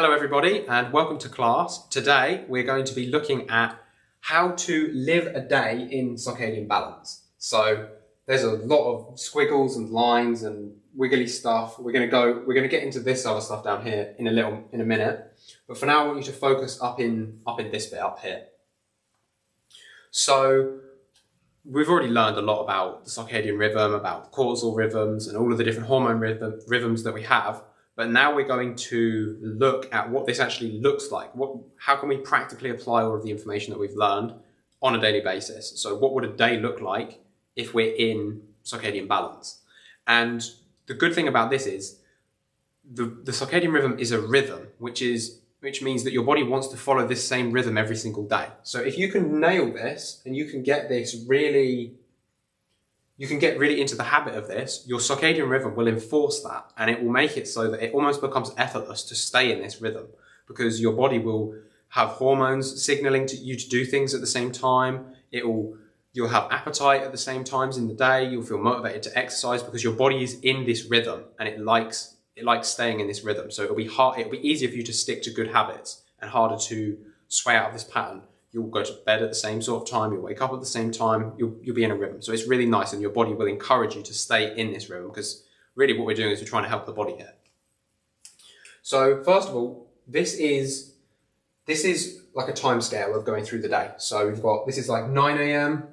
Hello everybody and welcome to class. Today we're going to be looking at how to live a day in circadian balance. So there's a lot of squiggles and lines and wiggly stuff. We're going to go, we're going to get into this other stuff down here in a little, in a minute. But for now I want you to focus up in, up in this bit up here. So we've already learned a lot about the circadian rhythm, about cortisol rhythms and all of the different hormone rhythm, rhythms that we have. But now we're going to look at what this actually looks like. What, how can we practically apply all of the information that we've learned on a daily basis? So what would a day look like if we're in circadian balance? And the good thing about this is the, the circadian rhythm is a rhythm, which is which means that your body wants to follow this same rhythm every single day. So if you can nail this and you can get this really you can get really into the habit of this, your circadian rhythm will enforce that and it will make it so that it almost becomes effortless to stay in this rhythm because your body will have hormones signaling to you to do things at the same time. It will, you'll have appetite at the same times in the day. You'll feel motivated to exercise because your body is in this rhythm and it likes, it likes staying in this rhythm. So it'll be hard, it'll be easier for you to stick to good habits and harder to sway out of this pattern you'll go to bed at the same sort of time, you'll wake up at the same time, you'll, you'll be in a rhythm. So it's really nice and your body will encourage you to stay in this rhythm because really what we're doing is we're trying to help the body here. So first of all, this is, this is like a time scale of going through the day. So we've got, this is like 9 a.m.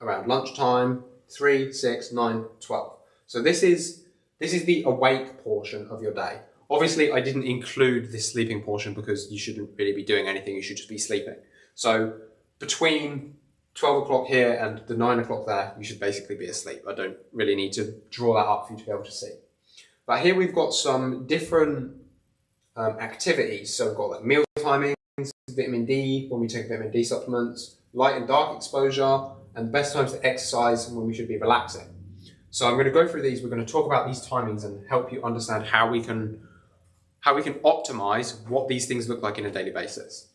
around lunchtime, 3, 6, 9, 12. So this is, this is the awake portion of your day. Obviously, I didn't include this sleeping portion because you shouldn't really be doing anything. You should just be sleeping. So between 12 o'clock here and the 9 o'clock there, you should basically be asleep. I don't really need to draw that up for you to be able to see. But here we've got some different um, activities. So we've got like meal timings, vitamin D, when we take vitamin D supplements, light and dark exposure, and the best times to exercise and when we should be relaxing. So I'm going to go through these. We're going to talk about these timings and help you understand how we can how we can optimize what these things look like in a daily basis.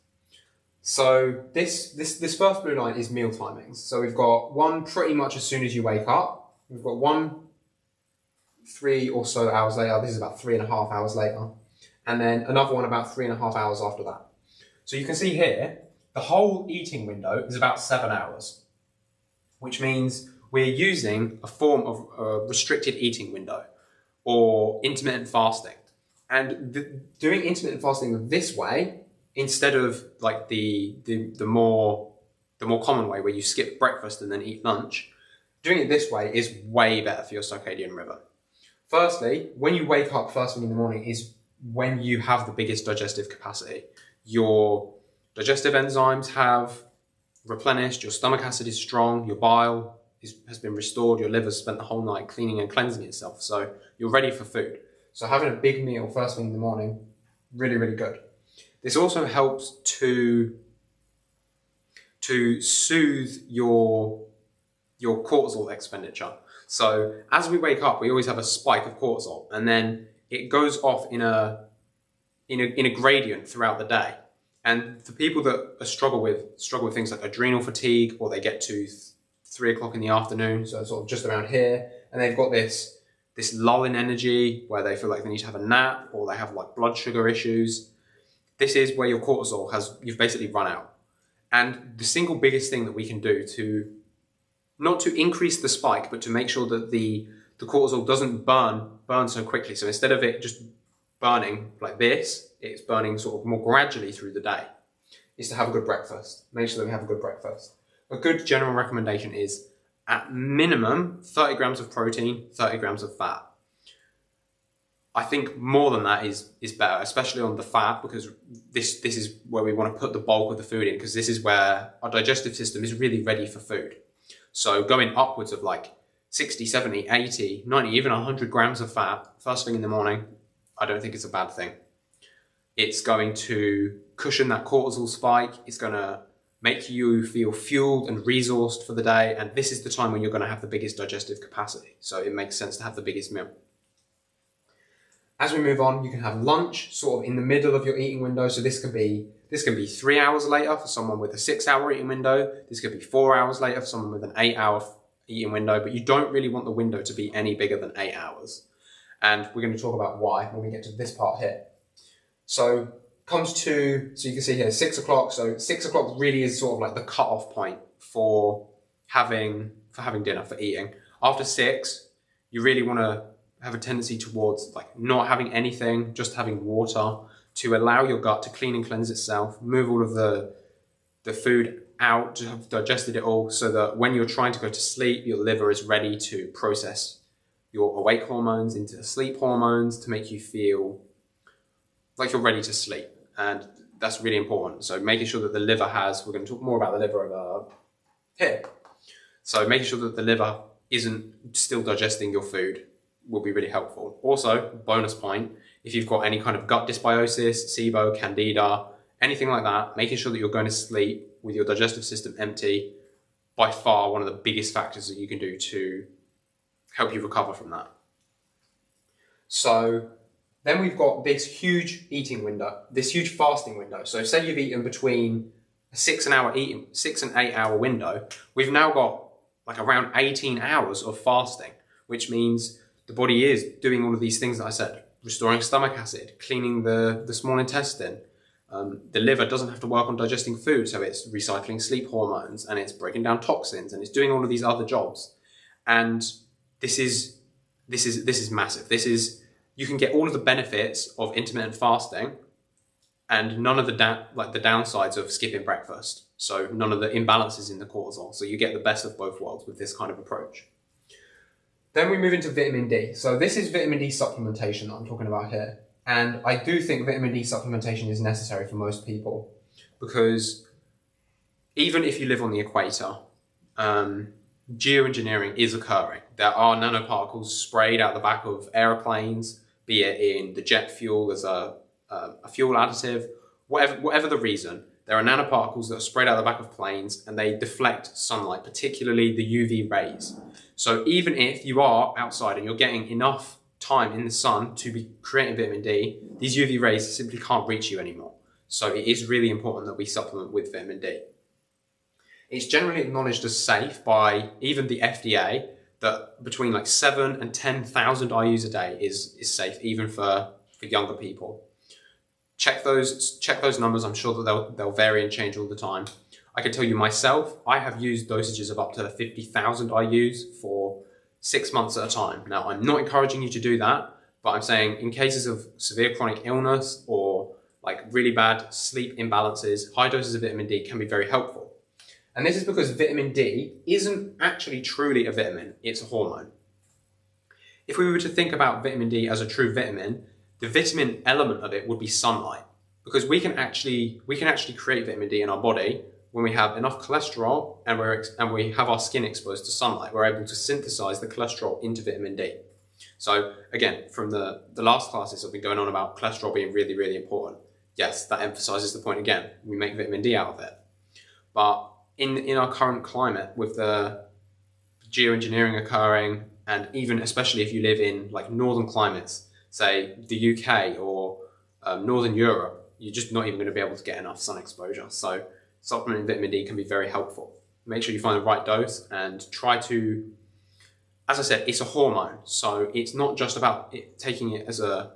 So this, this, this first blue line is meal timings. So we've got one pretty much as soon as you wake up. We've got one three or so hours later. This is about three and a half hours later. And then another one about three and a half hours after that. So you can see here, the whole eating window is about seven hours, which means we're using a form of a restricted eating window or intermittent fasting. And doing intermittent fasting this way instead of like the, the, the more the more common way where you skip breakfast and then eat lunch, doing it this way is way better for your circadian rhythm. Firstly, when you wake up first thing in the morning is when you have the biggest digestive capacity. Your digestive enzymes have replenished, your stomach acid is strong, your bile is, has been restored, your liver's spent the whole night cleaning and cleansing itself. So you're ready for food. So having a big meal first thing in the morning, really, really good. This also helps to, to soothe your, your cortisol expenditure. So as we wake up, we always have a spike of cortisol and then it goes off in a, in a, in a gradient throughout the day. And for people that struggle with struggle with things like adrenal fatigue, or they get to th three o'clock in the afternoon, so sort of just around here, and they've got this this lull in energy where they feel like they need to have a nap, or they have like blood sugar issues this is where your cortisol has, you've basically run out. And the single biggest thing that we can do to, not to increase the spike, but to make sure that the, the cortisol doesn't burn, burn so quickly. So instead of it just burning like this, it's burning sort of more gradually through the day, is to have a good breakfast. Make sure that we have a good breakfast. A good general recommendation is at minimum 30 grams of protein, 30 grams of fat. I think more than that is is better, especially on the fat, because this this is where we want to put the bulk of the food in, because this is where our digestive system is really ready for food. So going upwards of like 60, 70, 80, 90, even 100 grams of fat first thing in the morning, I don't think it's a bad thing. It's going to cushion that cortisol spike. It's going to make you feel fueled and resourced for the day. And this is the time when you're going to have the biggest digestive capacity. So it makes sense to have the biggest meal. As we move on, you can have lunch sort of in the middle of your eating window. So this could be this can be three hours later for someone with a six hour eating window. This could be four hours later for someone with an eight hour eating window, but you don't really want the window to be any bigger than eight hours. And we're going to talk about why when we get to this part here. So comes to, so you can see here, six o'clock. So six o'clock really is sort of like the cut-off point for having, for having dinner, for eating. After six, you really want to have a tendency towards like not having anything, just having water to allow your gut to clean and cleanse itself, move all of the, the food out, to have digested it all so that when you're trying to go to sleep, your liver is ready to process your awake hormones into sleep hormones to make you feel like you're ready to sleep. And that's really important. So making sure that the liver has, we're going to talk more about the liver over uh, here. So making sure that the liver isn't still digesting your food will be really helpful. Also, bonus point, if you've got any kind of gut dysbiosis, SIBO, candida, anything like that, making sure that you're going to sleep with your digestive system empty, by far one of the biggest factors that you can do to help you recover from that. So then we've got this huge eating window, this huge fasting window. So say you've eaten between a six and hour eating, six and eight hour window, we've now got like around 18 hours of fasting, which means the body is doing all of these things that I said, restoring stomach acid, cleaning the, the small intestine. Um, the liver doesn't have to work on digesting food, so it's recycling sleep hormones and it's breaking down toxins and it's doing all of these other jobs. And this is this is this is massive. This is you can get all of the benefits of intermittent fasting and none of the like the downsides of skipping breakfast. So none of the imbalances in the cortisol. So you get the best of both worlds with this kind of approach. Then we move into vitamin D. So this is vitamin D supplementation that I'm talking about here. And I do think vitamin D supplementation is necessary for most people because even if you live on the equator, um, geoengineering is occurring. There are nanoparticles sprayed out the back of aeroplanes, be it in the jet fuel as a, a, a fuel additive, whatever, whatever the reason, there are nanoparticles that are spread out the back of planes and they deflect sunlight, particularly the UV rays. So even if you are outside and you're getting enough time in the sun to be creating vitamin D, these UV rays simply can't reach you anymore. So it is really important that we supplement with vitamin D. It's generally acknowledged as safe by even the FDA that between like seven and 10,000 IUs a day is, is safe even for, for younger people. Check those, check those numbers. I'm sure that they'll, they'll vary and change all the time. I can tell you myself, I have used dosages of up to 50,000 IUs for six months at a time. Now, I'm not encouraging you to do that, but I'm saying in cases of severe chronic illness or like really bad sleep imbalances, high doses of vitamin D can be very helpful. And this is because vitamin D isn't actually truly a vitamin, it's a hormone. If we were to think about vitamin D as a true vitamin, the vitamin element of it would be sunlight. Because we can actually we can actually create vitamin D in our body when we have enough cholesterol and, we're, and we have our skin exposed to sunlight. We're able to synthesize the cholesterol into vitamin D. So again, from the, the last classes I've been going on about cholesterol being really, really important. Yes, that emphasizes the point again. We make vitamin D out of it. But in, in our current climate with the geoengineering occurring and even especially if you live in like northern climates, say the UK or um, Northern Europe, you're just not even going to be able to get enough sun exposure. So supplementing vitamin D can be very helpful. Make sure you find the right dose and try to, as I said, it's a hormone. So it's not just about it, taking it as a,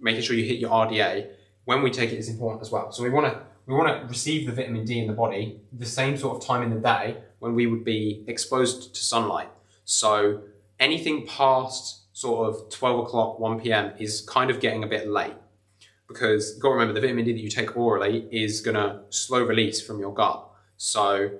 making sure you hit your RDA. When we take it is important as well. So we want to we want to receive the vitamin D in the body the same sort of time in the day when we would be exposed to sunlight. So anything past sort of 12 o'clock, 1 p.m. is kind of getting a bit late because you've got to remember the vitamin D that you take orally is going to slow release from your gut. So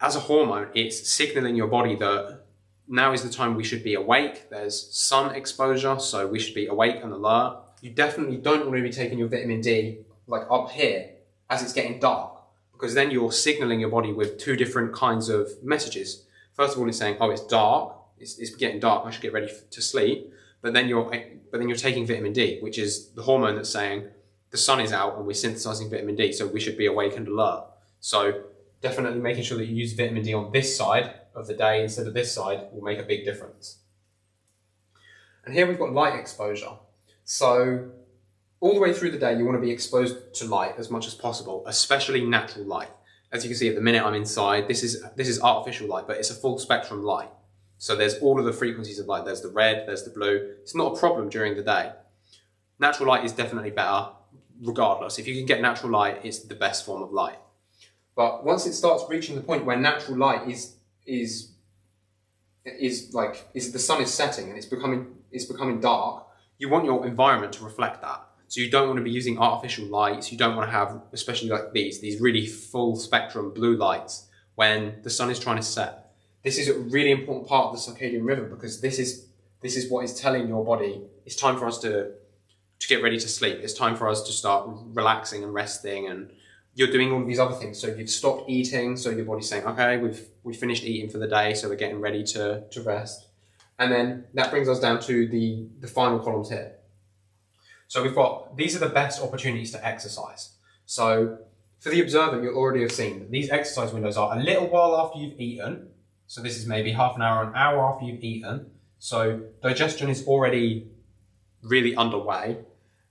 as a hormone, it's signaling your body that now is the time we should be awake. There's sun exposure, so we should be awake and alert. You definitely don't want to be taking your vitamin D like up here as it's getting dark because then you're signaling your body with two different kinds of messages. First of all, it's saying, oh, it's dark, it's, it's getting dark, I should get ready to sleep. But then you're, but then you're taking vitamin D, which is the hormone that's saying the sun is out and we're synthesizing vitamin D, so we should be awake and alert. So definitely making sure that you use vitamin D on this side of the day instead of this side will make a big difference. And here we've got light exposure. So all the way through the day, you want to be exposed to light as much as possible, especially natural light. As you can see at the minute I'm inside, this is, this is artificial light, but it's a full spectrum light. So there's all of the frequencies of light. There's the red, there's the blue. It's not a problem during the day. Natural light is definitely better, regardless. If you can get natural light, it's the best form of light. But once it starts reaching the point where natural light is is is like is the sun is setting and it's becoming it's becoming dark, you want your environment to reflect that. So you don't want to be using artificial lights. You don't want to have, especially like these, these really full spectrum blue lights when the sun is trying to set. This is a really important part of the circadian rhythm because this is this is what is telling your body it's time for us to to get ready to sleep. It's time for us to start relaxing and resting and you're doing all these other things. So you've stopped eating, so your body's saying, okay, we've we finished eating for the day, so we're getting ready to, to rest. And then that brings us down to the, the final columns here. So we've got, these are the best opportunities to exercise. So for the observer, you'll already have seen that these exercise windows are a little while after you've eaten. So this is maybe half an hour, an hour after you've eaten. So digestion is already really underway.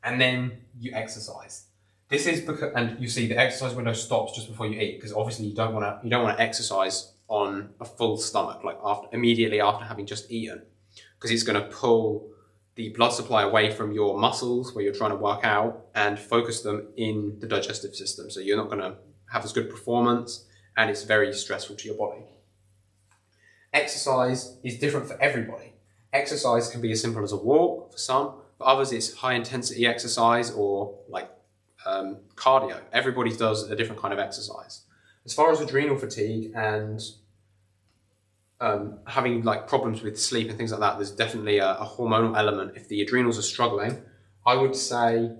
And then you exercise. This is because, and you see the exercise window stops just before you eat because obviously you don't want to, you don't want to exercise on a full stomach, like after immediately after having just eaten, because it's going to pull the blood supply away from your muscles where you're trying to work out and focus them in the digestive system. So you're not going to have as good performance and it's very stressful to your body. Exercise is different for everybody. Exercise can be as simple as a walk for some, for others it's high intensity exercise or like um, cardio. Everybody does a different kind of exercise. As far as adrenal fatigue and um, having like problems with sleep and things like that, there's definitely a, a, hormonal element. If the adrenals are struggling, I would say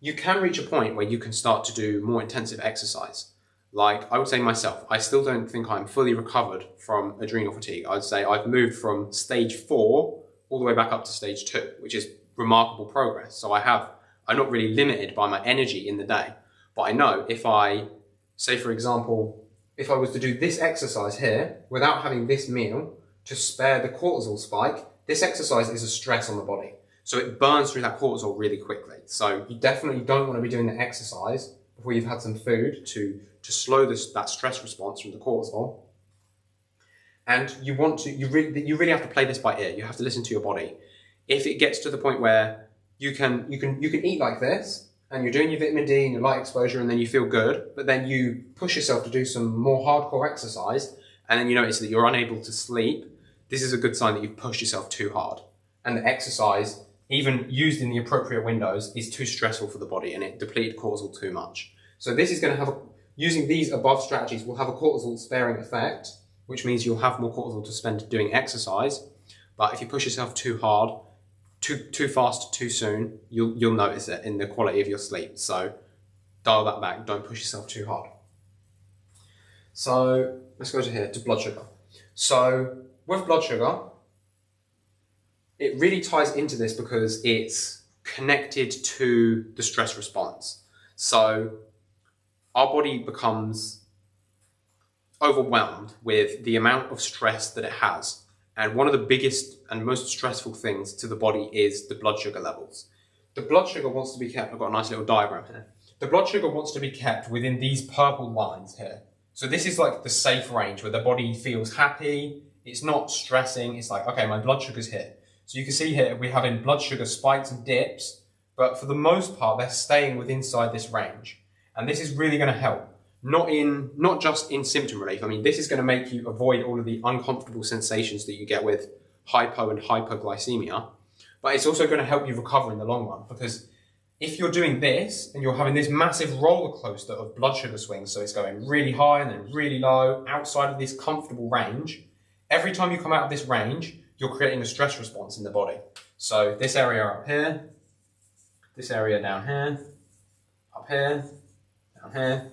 you can reach a point where you can start to do more intensive exercise. Like I would say myself, I still don't think I'm fully recovered from adrenal fatigue. I'd say I've moved from stage four all the way back up to stage two, which is remarkable progress. So I have I'm not really limited by my energy in the day. But I know if I, say for example, if I was to do this exercise here without having this meal to spare the cortisol spike, this exercise is a stress on the body. So it burns through that cortisol really quickly. So you definitely don't want to be doing the exercise before you've had some food to, to slow this, that stress response from the cortisol. And you want to, you really, you really have to play this by ear. You have to listen to your body. If it gets to the point where you can you can you can eat like this and you're doing your vitamin D and your light exposure and then you feel good, but then you push yourself to do some more hardcore exercise and then you notice that you're unable to sleep, this is a good sign that you've pushed yourself too hard. And the exercise, even used in the appropriate windows, is too stressful for the body and it depleted cortisol too much. So this is going to have, a, using these above strategies will have a cortisol sparing effect, which means you'll have more cortisol to spend doing exercise. But if you push yourself too hard, too too fast too soon, you'll you'll notice it in the quality of your sleep. So dial that back. Don't push yourself too hard. So let's go to here to blood sugar. So with blood sugar, it really ties into this because it's connected to the stress response. So our body becomes overwhelmed with the amount of stress that it has and one of the biggest and most stressful things to the body is the blood sugar levels. The blood sugar wants to be kept, I've got a nice little diagram here. The blood sugar wants to be kept within these purple lines here. So this is like the safe range where the body feels happy, it's not stressing, it's like, okay, my blood sugar's here. So you can see here, we're having blood sugar spikes and dips, but for the most part, they're staying within inside this range. And this is really gonna help not in not just in symptom relief. I mean, this is going to make you avoid all of the uncomfortable sensations that you get with hypo and hyperglycemia, but it's also going to help you recover in the long run because if you're doing this and you're having this massive roller coaster of blood sugar swings, so it's going really high and then really low outside of this comfortable range, every time you come out of this range, you're creating a stress response in the body. So this area up here, this area down here, up here, down here,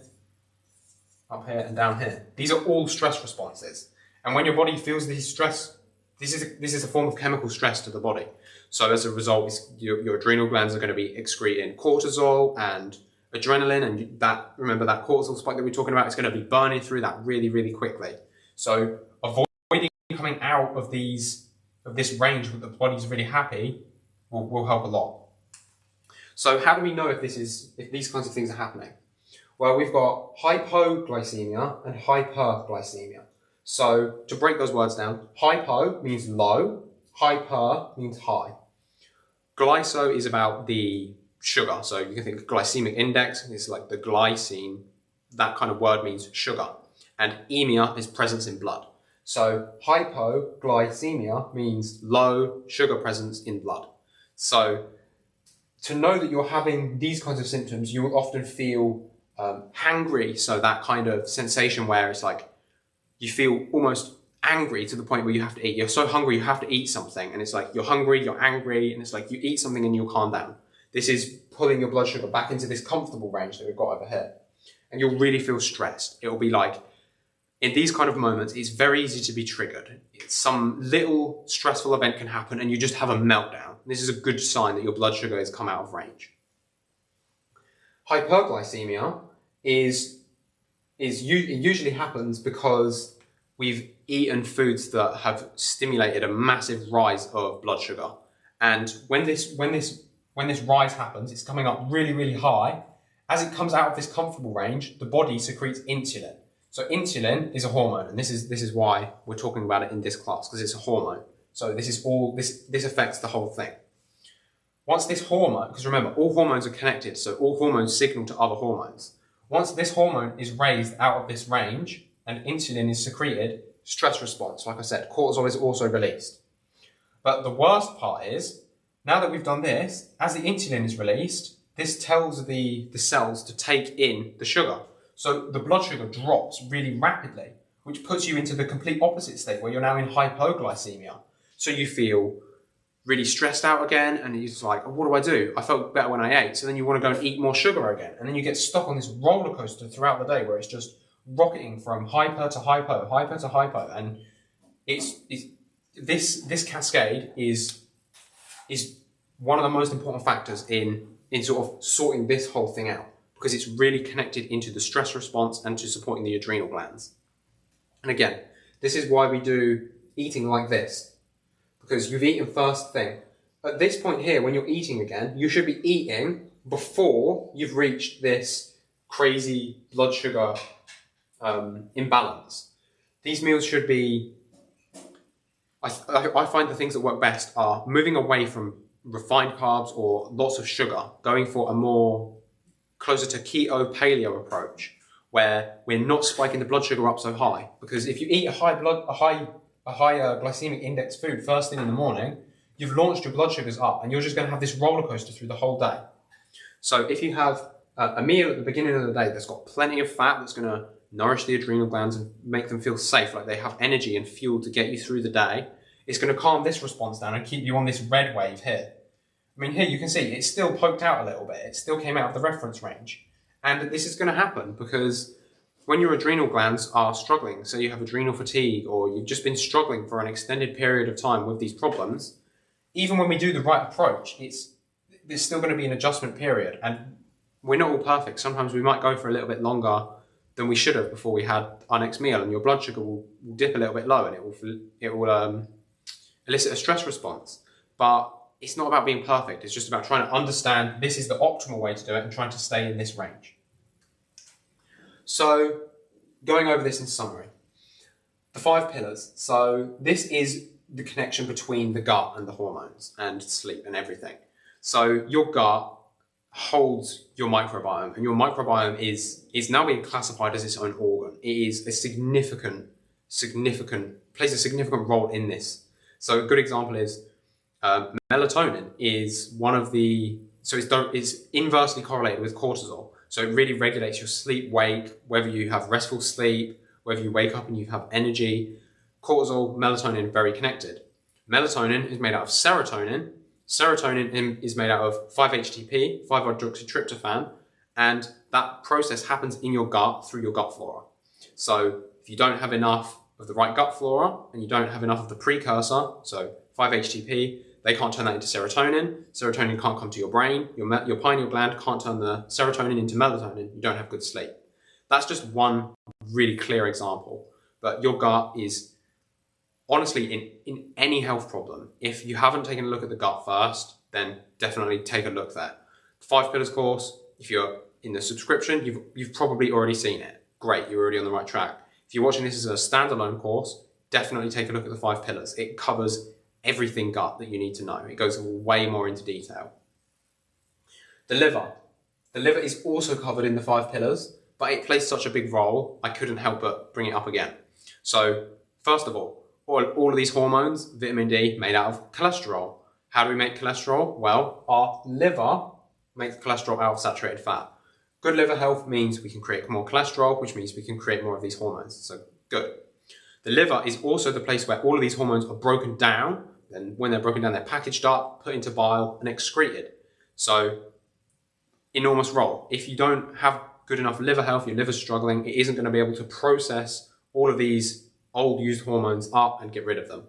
up here and down here. These are all stress responses. And when your body feels these stress, this is a, this is a form of chemical stress to the body. So as a result, your, your adrenal glands are going to be excreting cortisol and adrenaline. And that, remember that cortisol spike that we are talking about, is going to be burning through that really, really quickly. So avoiding coming out of these, of this range where the body's really happy will, will help a lot. So how do we know if this is, if these kinds of things are happening? Well, we've got hypoglycemia and hyperglycemia. So to break those words down, hypo means low, hyper means high. Glyco is about the sugar. So you can think glycemic index is like the glycine. That kind of word means sugar. And emia is presence in blood. So hypoglycemia means low sugar presence in blood. So to know that you're having these kinds of symptoms, you will often feel um, hangry. So that kind of sensation where it's like you feel almost angry to the point where you have to eat. You're so hungry, you have to eat something. And it's like you're hungry, you're angry, and it's like you eat something and you'll calm down. This is pulling your blood sugar back into this comfortable range that we've got over here. And you'll really feel stressed. It'll be like, in these kind of moments, it's very easy to be triggered. Some little stressful event can happen and you just have a meltdown. This is a good sign that your blood sugar has come out of range. Hyperglycemia is, is usually happens because we've eaten foods that have stimulated a massive rise of blood sugar. And when this, when this, when this rise happens, it's coming up really, really high. As it comes out of this comfortable range, the body secretes insulin. So insulin is a hormone, and this is this is why we're talking about it in this class because it's a hormone. So this is all this this affects the whole thing. Once this hormone, because remember all hormones are connected, so all hormones signal to other hormones. Once this hormone is raised out of this range and insulin is secreted, stress response, like I said, cortisol is also released. But the worst part is, now that we've done this, as the insulin is released, this tells the, the cells to take in the sugar. So the blood sugar drops really rapidly, which puts you into the complete opposite state where you're now in hypoglycemia. So you feel really stressed out again and it's like, oh, what do I do? I felt better when I ate. So then you want to go and eat more sugar again. And then you get stuck on this roller coaster throughout the day where it's just rocketing from hyper to hypo, hyper to hypo. And it's, it's this, this cascade is, is one of the most important factors in, in sort of sorting this whole thing out because it's really connected into the stress response and to supporting the adrenal glands. And again, this is why we do eating like this because you've eaten first thing. At this point here, when you're eating again, you should be eating before you've reached this crazy blood sugar um, imbalance. These meals should be, I, I find the things that work best are moving away from refined carbs or lots of sugar, going for a more closer to keto paleo approach where we're not spiking the blood sugar up so high. Because if you eat a high blood, a high a higher glycemic index food first thing in the morning, you've launched your blood sugars up and you're just going to have this roller coaster through the whole day. So if you have a meal at the beginning of the day that's got plenty of fat that's going to nourish the adrenal glands and make them feel safe, like they have energy and fuel to get you through the day, it's going to calm this response down and keep you on this red wave here. I mean, here you can see it's still poked out a little bit. It still came out of the reference range. And this is going to happen because when your adrenal glands are struggling, so you have adrenal fatigue or you've just been struggling for an extended period of time with these problems, even when we do the right approach, it's there's still going to be an adjustment period. And we're not all perfect. Sometimes we might go for a little bit longer than we should have before we had our next meal and your blood sugar will, will dip a little bit low and it will, it will um, elicit a stress response. But it's not about being perfect. It's just about trying to understand this is the optimal way to do it and trying to stay in this range. So going over this in summary, the five pillars. So this is the connection between the gut and the hormones and sleep and everything. So your gut holds your microbiome and your microbiome is, is now being classified as its own organ. It is a significant, significant, plays a significant role in this. So a good example is uh, melatonin is one of the, so it's, it's inversely correlated with cortisol. So it really regulates your sleep wake, whether you have restful sleep, whether you wake up and you have energy. Cortisol, melatonin, very connected. Melatonin is made out of serotonin. Serotonin is made out of 5-HTP, 5-hydroxytryptophan, and that process happens in your gut through your gut flora. So if you don't have enough of the right gut flora and you don't have enough of the precursor, so 5-HTP, they can't turn that into serotonin. Serotonin can't come to your brain. Your, your pineal gland can't turn the serotonin into melatonin. You don't have good sleep. That's just one really clear example. But your gut is honestly in, in any health problem. If you haven't taken a look at the gut first, then definitely take a look there. Five Pillars course, if you're in the subscription, you've, you've probably already seen it. Great, you're already on the right track. If you're watching this as a standalone course, definitely take a look at the five pillars. It covers everything gut that you need to know. It goes way more into detail. The liver. The liver is also covered in the five pillars, but it plays such a big role, I couldn't help but bring it up again. So, first of all, all, all of these hormones, vitamin D, made out of cholesterol. How do we make cholesterol? Well, our liver makes cholesterol out of saturated fat. Good liver health means we can create more cholesterol, which means we can create more of these hormones. So good. The liver is also the place where all of these hormones are broken down. And when they're broken down, they're packaged up, put into bile, and excreted. So enormous role. If you don't have good enough liver health, your liver's struggling, it isn't going to be able to process all of these old used hormones up and get rid of them.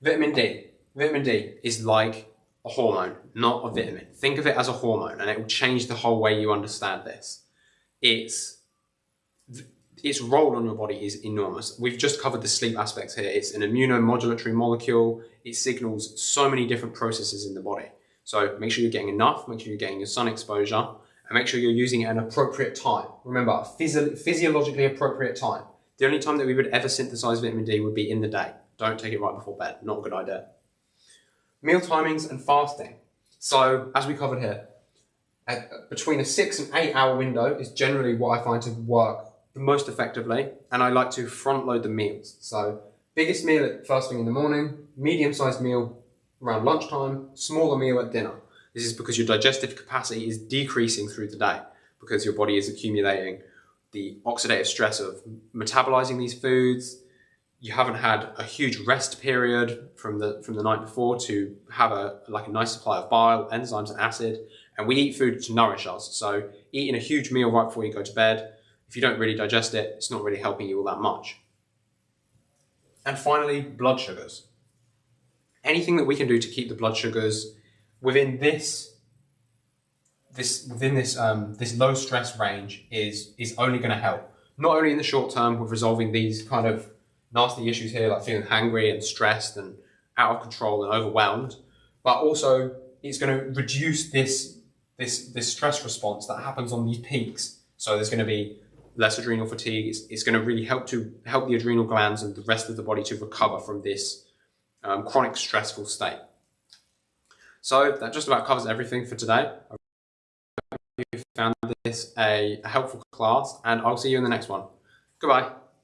Vitamin D. Vitamin D is like a hormone, not a vitamin. Think of it as a hormone and it will change the whole way you understand this. It's its role on your body is enormous. We've just covered the sleep aspects here. It's an immunomodulatory molecule. It signals so many different processes in the body. So make sure you're getting enough, make sure you're getting your sun exposure, and make sure you're using it at an appropriate time. Remember, physio physiologically appropriate time. The only time that we would ever synthesize vitamin D would be in the day. Don't take it right before bed. Not a good idea. Meal timings and fasting. So, as we covered here, between a six and eight hour window is generally what I find to work most effectively. And I like to front load the meals. So, biggest meal at first thing in the morning, medium sized meal around lunchtime, smaller meal at dinner. This is because your digestive capacity is decreasing through the day because your body is accumulating the oxidative stress of metabolizing these foods. You haven't had a huge rest period from the from the night before to have a like a nice supply of bile, enzymes, and acid. And we eat food to nourish us. So eating a huge meal right before you go to bed, if you don't really digest it, it's not really helping you all that much. And finally, blood sugars. Anything that we can do to keep the blood sugars within this this within this um, this low stress range is is only going to help. Not only in the short term with resolving these kind of nasty issues here, like feeling hungry and stressed and out of control and overwhelmed, but also it's going to reduce this this this stress response that happens on these peaks. So there's going to be less adrenal fatigue. It's, it's going to really help to help the adrenal glands and the rest of the body to recover from this um, chronic stressful state. So that just about covers everything for today I hope you found this a, a helpful class and I'll see you in the next one. Goodbye.